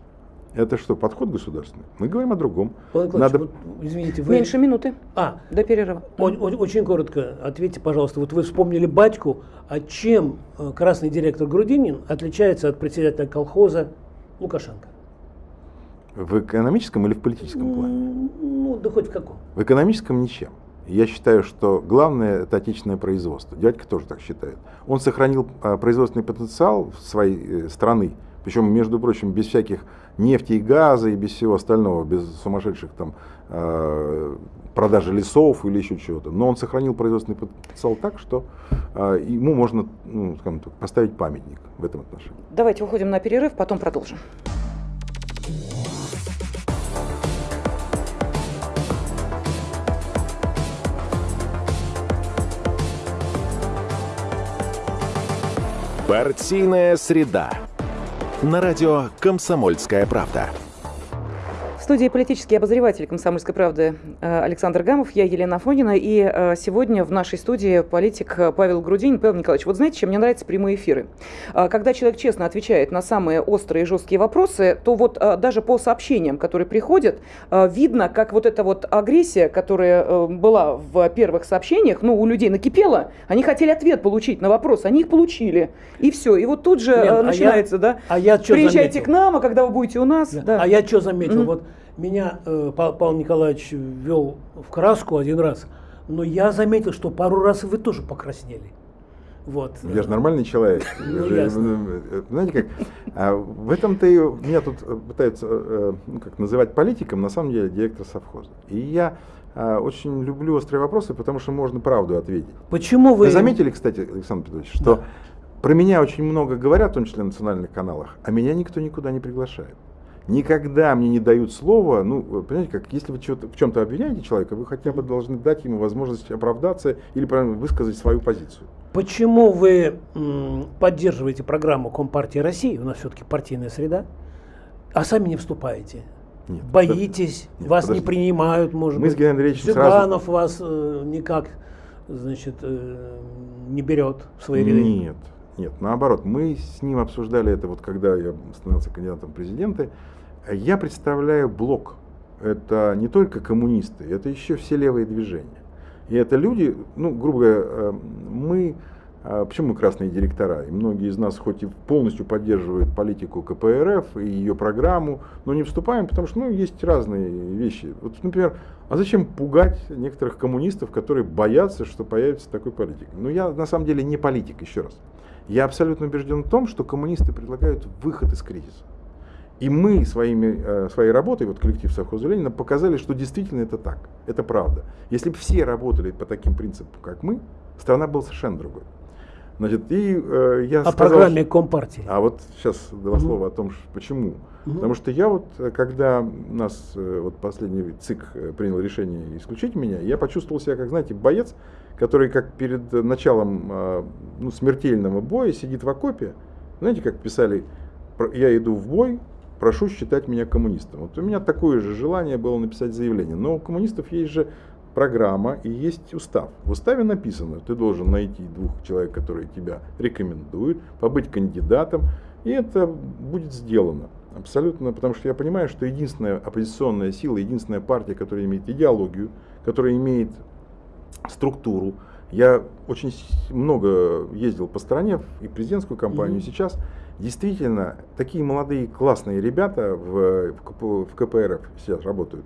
Это что, подход государственный? Мы говорим о другом. Надо... Вот, извините, вы... Меньше минуты а, до перерыва. О, о, очень коротко ответьте, пожалуйста. Вот вы вспомнили батьку, а чем э, красный директор Грудинин отличается от председателя колхоза Лукашенко? В экономическом или в политическом плане? Ну, да хоть в каком. В экономическом ничем. Я считаю, что главное это отечественное производство. Дядька тоже так считает. Он сохранил а, производственный потенциал своей э, страны, причем, между прочим, без всяких нефти и газа и без всего остального, без сумасшедших там э, продажи лесов или еще чего-то. Но он сохранил производственный потенциал так, что э, ему можно ну, скажем так, поставить памятник в этом отношении. Давайте уходим на перерыв, потом продолжим. Партийная среда. На радио «Комсомольская правда» студии политический обозреватель «Комсомольской правды» э, Александр Гамов, я Елена Фонина, и э, сегодня в нашей студии политик Павел Грудинин. Павел Николаевич, вот знаете, чем мне нравятся прямые эфиры? Э, когда человек честно отвечает на самые острые и жесткие вопросы, то вот даже по сообщениям, которые приходят, видно, как вот эта вот агрессия, которая была в первых сообщениях, ну, у людей накипела, они хотели ответ получить на вопрос, они их получили, и все. И вот тут же Лен, начинается, а я, да, а я приезжайте заметил? к нам, а когда вы будете у нас. Да. Да. А я что заметил? Mm-hmm. Вот меня э, Павел Николаевич ввел в краску один раз, но я заметил, что пару раз вы тоже покраснели. Вот. Я же нормальный человек. Ну, ясно. э, Знаете как, а в этом-то и меня тут э, пытаются ну, как называть политиком, на самом деле директор совхоза. И я а, очень люблю острые вопросы, потому что можно правду ответить. Почему вы... Вы заметили, кстати, Александр Петрович, что Да. про меня очень много говорят, в том числе на национальных каналах, а меня никто никуда не приглашает. Никогда мне не дают слова, ну, понимаете, как если вы в чем-то обвиняете человека, вы хотя бы должны дать ему возможность оправдаться или высказать свою позицию. Почему вы поддерживаете программу Компартии России, у нас все-таки партийная среда, а сами не вступаете? Нет, Боитесь, Нет, вас подожди. не принимают, может Мы с быть. Геннадием Андреевичем Зюганов вас э, никак, значит, э, не берет в свои ряды. Нет, нет, наоборот, мы с ним обсуждали это, вот когда я становился кандидатом в президенты. Я представляю блок. Это не только коммунисты, это еще все левые движения. И это люди, ну, грубо говоря, э, мы, а почему мы красные директора? И многие из нас хоть и полностью поддерживают политику КПРФ и ее программу, но не вступаем, потому что, ну, есть разные вещи. Вот, например, а зачем пугать некоторых коммунистов, которые боятся, что появится такой политик? Ну, я на самом деле не политик, еще раз. Я абсолютно убежден в том, что коммунисты предлагают выход из кризиса. И мы своими, э, своей работой, вот коллектив совхоза Ленина, показали, что действительно это так. Это правда. Если бы все работали по таким принципам, как мы, страна была совершенно другой. Значит, и э, я О сказал, программе что- Компартии. а вот сейчас два слова о том, ш- почему. Мгм. Потому что я вот, э, когда нас э, вот последний ЦИК принял решение исключить меня, я почувствовал себя, как, знаете, боец, который как перед началом э, ну, смертельного боя сидит в окопе. Знаете, как писали, «Про- я иду в бой, прошу считать меня коммунистом. Вот у меня такое же желание было написать заявление. Но у коммунистов есть же программа и есть устав. В уставе написано, ты должен найти двух человек, которые тебя рекомендуют, побыть кандидатом, и это будет сделано. Абсолютно, потому что я понимаю, что единственная оппозиционная сила, единственная партия, которая имеет идеологию, которая имеет структуру. Я очень много ездил по стране и президентскую кампанию Мгм. сейчас. Действительно, такие молодые классные ребята в, в, КП в КПРФ сейчас работают.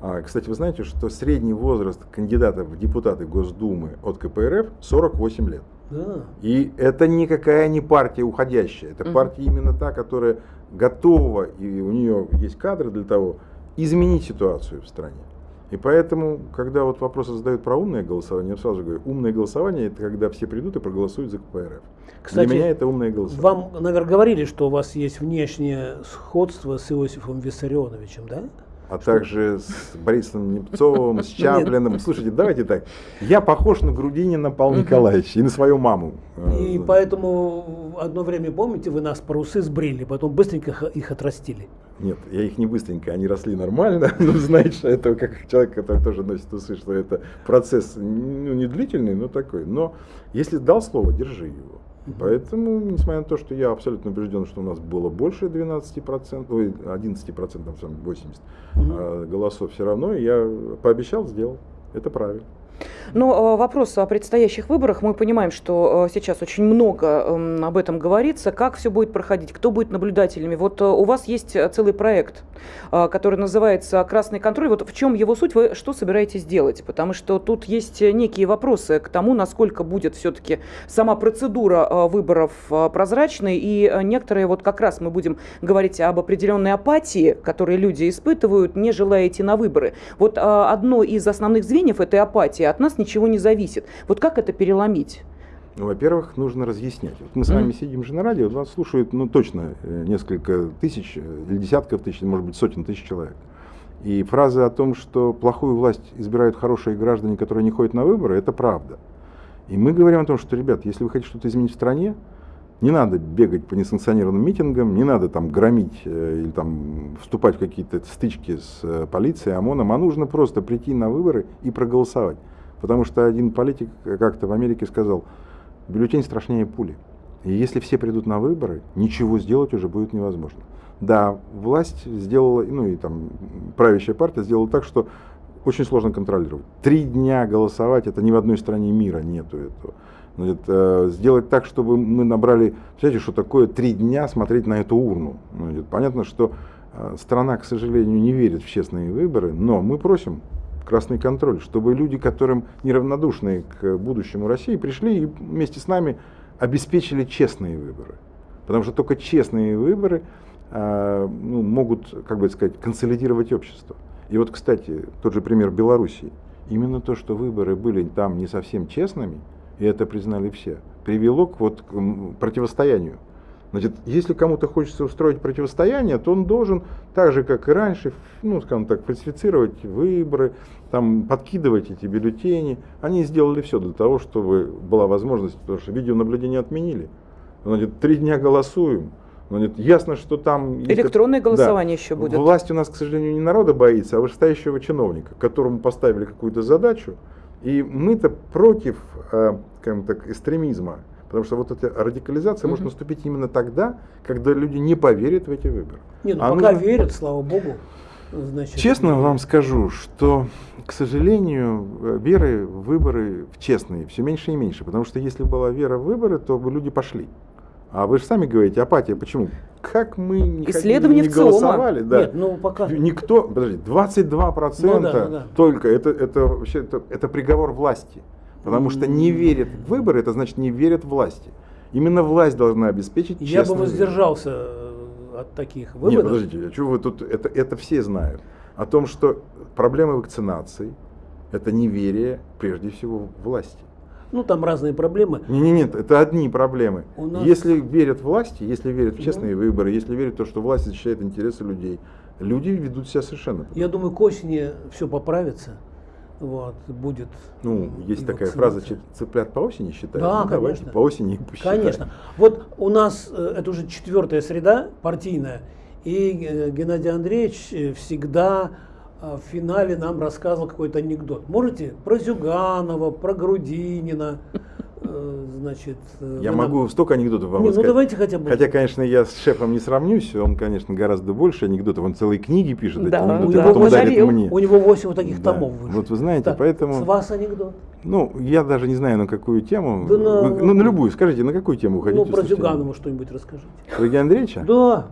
А, кстати, вы знаете, что средний возраст кандидатов в депутаты Госдумы от КПРФ 48 лет. Да. И это никакая не партия уходящая, это Мгм. партия именно та, которая готова, и у нее есть кадры для того, изменить ситуацию в стране. И поэтому, когда вот вопросы задают про умное голосование, я сразу говорю, умное голосование это когда все придут и проголосуют за КПРФ. Кстати, Для меня это умное голосование. Вам, наверное, говорили, что у вас есть внешнее сходство с Иосифом Виссарионовичем, да? а также с Борисом Немцовым, с Чаплиным. Слушайте, давайте так. Я похож на Грудинина Павла. Николаевича и на свою маму. И Э, поэтому одно время, помните, вы нас про усы сбрили, потом быстренько их отрастили. Нет, я их не быстренько, они росли нормально. Ну, знаешь, это как человек, который тоже носит усы, что это процесс ну, не длительный, но такой. Но если дал слово, держи его. Поэтому, несмотря на то, что я абсолютно убежден, что у нас было больше 12%, ой, 11%, там, сам 80 Мгм. а, голосов, все равно я пообещал, сделал. Это правильно. Но э, вопрос о предстоящих выборах. Мы понимаем, что э, сейчас очень много эм, об этом говорится. Как все будет проходить? Кто будет наблюдателями? Вот э, у вас есть целый проект, который называется «Красный контроль». Вот в чем его суть? Вы что собираетесь делать? Потому что тут есть некие вопросы к тому, насколько будет все-таки сама процедура выборов прозрачной. И некоторые, вот как раз мы будем говорить об определенной апатии, которые люди испытывают, не желая идти на выборы. Вот одно из основных звеньев этой апатии от нас ничего не зависит. Вот как это переломить? Ну, во-первых, нужно разъяснять. Вот мы с вами Мгм. сидим же на радио, нас слушают, ну, точно, э, несколько тысяч, э, или десятков тысяч, может быть, сотен тысяч человек. И фраза о том, что плохую власть избирают хорошие граждане, которые не ходят на выборы, это правда. И мы говорим о том, что, ребят, если вы хотите что-то изменить в стране, не надо бегать по несанкционированным митингам, не надо там громить э, или там вступать в какие-то стычки с э, полицией, ОМОНом, а нужно просто прийти на выборы и проголосовать. Потому что один политик как-то в Америке сказал, бюллетень страшнее пули. И если все придут на выборы, ничего сделать уже будет невозможно. Да, власть сделала, ну и там правящая партия сделала так, что очень сложно контролировать. Три дня голосовать, это ни в одной стране мира нету этого. Значит, э, сделать так, чтобы мы набрали, знаете, что такое три дня смотреть на эту урну. Понятно, что э, страна, к сожалению, не верит в честные выборы, но мы просим красный контроль, чтобы люди, которым неравнодушны к будущему России, пришли и вместе с нами обеспечили честные выборы. Потому что только честные выборы э, ну, могут, как бы сказать, консолидировать общество. И вот, кстати, тот же пример Белоруссии. Именно то, что выборы были там не совсем честными, и это признали все, привело к, вот, к противостоянию. Значит, если кому-то хочется устроить противостояние, то он должен, так же как и раньше, ну, скажем так, фальсифицировать выборы, там, подкидывать эти бюллетени. Они сделали все для того, чтобы была возможность, потому что видеонаблюдение отменили. Значит, три дня голосуем. Значит, ясно, что там... Электронное голосование да, еще будет. Власть у нас, к сожалению, не народа боится, а вышестоящего чиновника, которому поставили какую-то задачу. И мы-то против, э, скажем так, экстремизма. Потому что вот эта радикализация может наступить именно тогда, когда люди не поверят в эти выборы. Нет, ну а пока нужно... верят, слава богу. Значит, Честно вам скажу, что, к сожалению, веры в выборы в честные все меньше и меньше. Потому что если была вера в выборы, то бы люди пошли. А вы же сами говорите, апатия, почему? Как мы не, Исследование ходили, не голосовали? Да. Нет, ну пока... Никто, подожди, 22% ну, да, ну, да. только, это, это вообще, это, это приговор власти. Потому что не верят в выборы, это значит не верят власти. Именно власть должна обеспечить Я бы воздержался выборы. от таких выборов. Нет, подождите, а что вы тут, это, это все знают. О том, что проблемы вакцинации, это неверие, прежде всего, власти. Ну, там разные проблемы. Нет, нет, нет это одни проблемы. нас... Если верят власти, если верят в честные да. выборы, если верят в то, что власть защищает интересы людей, люди ведут себя совершенно. Я думаю, к осени все поправится вот, будет. Ну, есть такая фраза, цыплят по осени считают. Да, ну, конечно. по осени посчитаем. Конечно. Вот у нас э, это уже четвертая среда партийная, и э, Геннадий Андреевич э, всегда в финале нам рассказывал какой-то анекдот. Можете про Зюганова, про Грудинина, значит... Э, я могу нам... столько анекдотов вам не, ну, рассказать. Ну давайте хотя бы. Хотя, конечно, я с шефом не сравнюсь, он, конечно, гораздо больше анекдотов, он целые книги пишет, да, эти анекдоты, да, потом дарит мне. У него 8 вот таких да. томов вышло. Вот вы знаете, так, поэтому... С вас анекдот? Ну, я даже не знаю, на какую тему. Да на... Вы, ну, на любую, скажите, на какую тему хотите? Ну, про Зюганова что-нибудь расскажите. Евгения Андреевича? Да.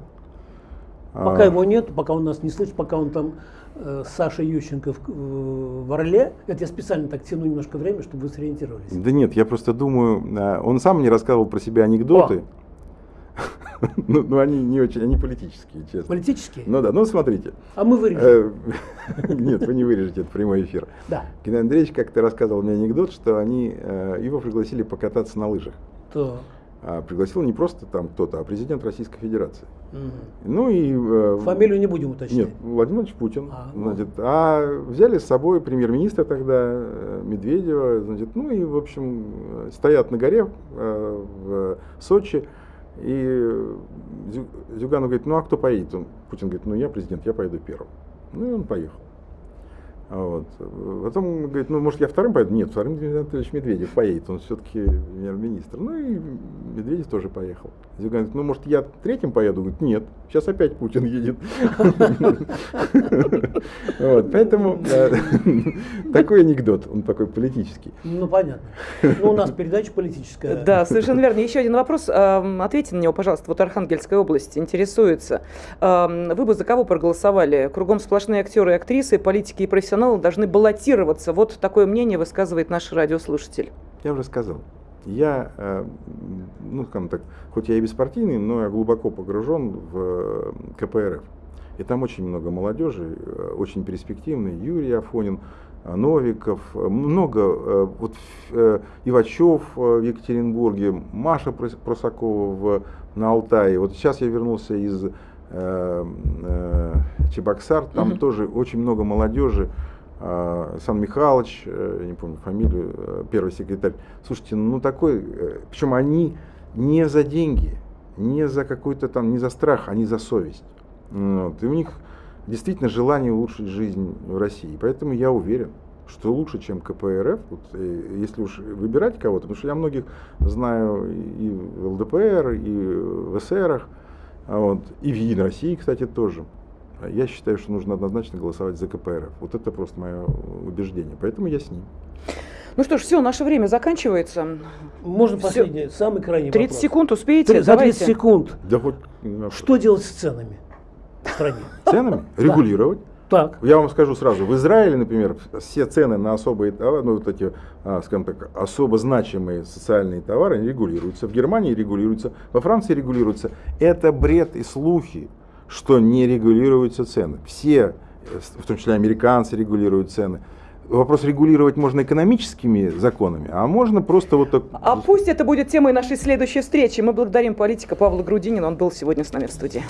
А... Пока его нет, пока он нас не слышит, пока он там Э, Саша Ющенко в, в Орле. Это я специально так тяну немножко время, чтобы вы сориентировались. Да нет, я просто думаю, э, он сам мне рассказывал про себя анекдоты. Ну, ну, они не очень, они политические, честно. Политические? Ну да, ну смотрите. А мы вырежем. Э, нет, вы не вырежете, это прямой эфир. Да. Геннадий Андреевич как-то рассказывал мне анекдот, что они его пригласили покататься на лыжах. Так а пригласил не просто там кто-то, а президент Российской Федерации. Угу. Ну и... Э, Фамилию не будем уточнять. Нет, Владимир Владимирович Путин. А, ну. значит, а взяли с собой премьер-министра тогда, э, Медведева, значит, ну и, в общем, стоят на горе э, в Сочи, и Зюганов говорит, ну а кто поедет? Он, Путин говорит, ну я президент, я поеду первым. Ну и он поехал. Вот. Потом говорит, ну, может, я вторым поеду? Нет, вторым Дмитрий Анатольевич Медведев поедет, он все-таки премьер-министр. Ну и Медведев тоже поехал. Зюганов говорит, ну, может, я третьим поеду? Говорит, нет, сейчас опять Путин едет. Поэтому такой анекдот, он такой политический. Ну, понятно. Ну, у нас передача политическая. Да, совершенно верно. Еще один вопрос. Ответьте на него, пожалуйста. Вот Архангельская область интересуется. Вы бы за кого проголосовали? Кругом сплошные актеры и актрисы, политики и профессионалы профессионалы должны баллотироваться. Вот такое мнение высказывает наш радиослушатель. Я уже сказал. Я, э, ну, скажем так, хоть я и беспартийный, но я глубоко погружен в э, КПРФ. И там очень много молодежи, э, очень перспективный. Юрий Афонин, Новиков, много, вот Ивачев в Екатеринбурге, Маша Просакова в, на Алтае. Вот сейчас я вернулся из Чебоксар, там угу. тоже очень много молодежи. А, Сан Михайлович, э, я не помню фамилию, э, первый секретарь. Слушайте, ну такой, э, причем они не за деньги, не за какой-то там, не за страх, они за совесть. Вот. И у них действительно желание улучшить жизнь в России. Поэтому я уверен, что лучше, чем КПРФ, вот, если уж выбирать кого-то, потому что я многих знаю и в ЛДПР, и в ССРах, вот, и в Единой России, кстати, тоже. Я считаю, что нужно однозначно голосовать за КПРФ. Вот это просто мое убеждение. Поэтому я с ним. Ну что ж, все, наше время заканчивается. Можно все. последний, самый крайний 30 вопрос. секунд успеете? 30, за 30 секунд. Да хоть... Что делать с ценами в стране? Ценами? Регулировать. Так. Я вам скажу сразу, в Израиле, например, все цены на особые товары, ну вот эти, а, скажем так, особо значимые социальные товары они регулируются. В Германии регулируются, во Франции регулируются. Это бред и слухи, что не регулируются цены. Все, э, в том числе американцы, регулируют цены. Вопрос регулировать можно экономическими законами, а можно просто вот так... А пусть это будет темой нашей следующей встречи. Мы благодарим политика Павла Грудинина. Он был сегодня с нами в студии.